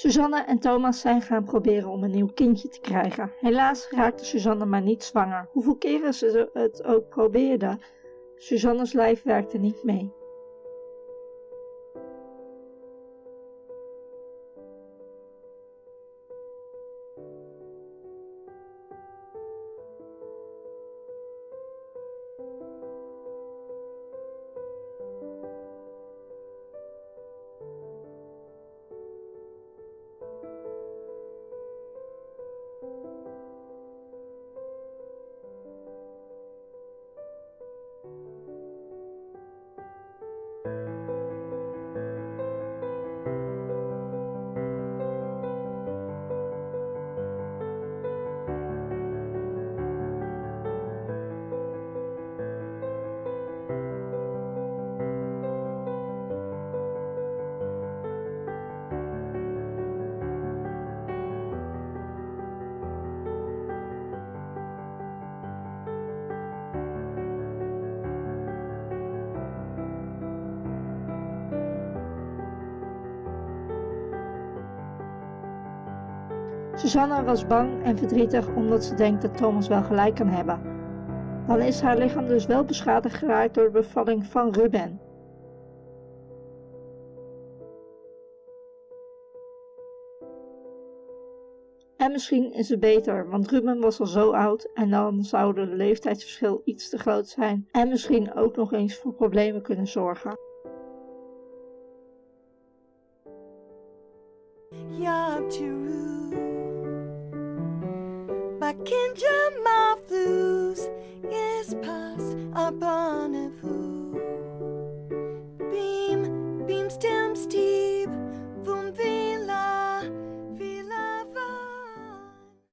Suzanne en Thomas zijn gaan proberen om een nieuw kindje te krijgen. Helaas raakte Suzanne maar niet zwanger. Hoeveel keren ze het ook probeerden, Suzanne's lijf werkte niet mee. Susanna was bang en verdrietig omdat ze denkt dat Thomas wel gelijk kan hebben. Dan is haar lichaam dus wel beschadigd geraakt door de bevalling van Ruben. En misschien is het beter, want Ruben was al zo oud en dan zou de leeftijdsverschil iets te groot zijn en misschien ook nog eens voor problemen kunnen zorgen. My kinja, my flues is pass upon a bonne